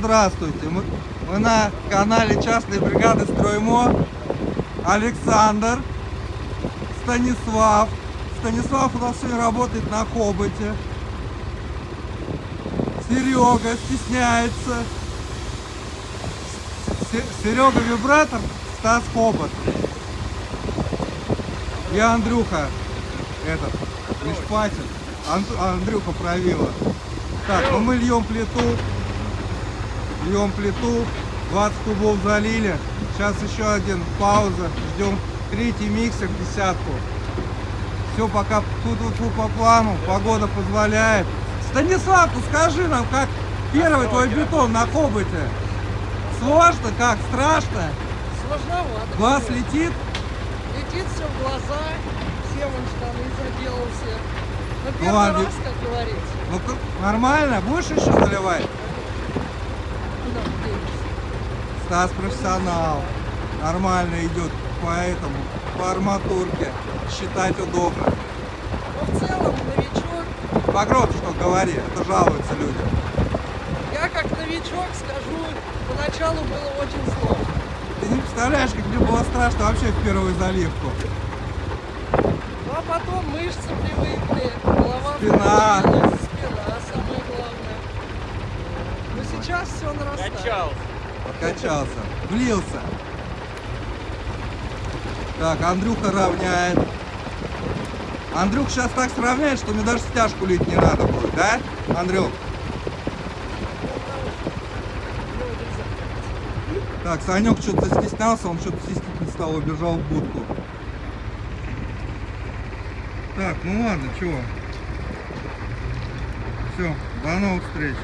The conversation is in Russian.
здравствуйте. Мы, мы на канале частной бригады Строймо. Александр, Станислав. Станислав у нас сегодня работает на хоботе. Серега стесняется. Серега вибратор, Стас хобот. Я Андрюха, этот, не шпатин. Ан- Андрюха правила. Так, ну мы льем плиту. Льем плиту. 20 кубов залили. Сейчас еще один пауза. Ждем третий миксер, десятку. Все пока тут по плану. Погода позволяет. Станислав, ну скажи нам, как первый твой бетон на хоботе? Сложно, как? Страшно? Сложновато. Глаз летит? Летит все в глаза, все вон штаны заделал все. Ну первый ладно. раз, как говорится. Ну нормально? Будешь еще заливать? Стас профессионал. Нормально идет по этому, по арматурке. Считать удобно. Но в целом, новичок, По гроду что говори, это жалуются люди. я как новичок скажу, поначалу было очень сложно. Ты не представляешь, как мне было страшно вообще в первую заливку. Ну а потом мышцы привыкли, голова Спина. спина самое главное. Но сейчас все нарастает. Качал. Подкачался. Влился. Так, Андрюха равняет. Андрюх сейчас так сравняет, что мне даже стяжку лить не надо будет, да, Андрюх? Так, Санек что-то застеснялся, он что-то стеснительно стал, убежал в будку. Так, ну ладно, чего. Все, до новых встреч.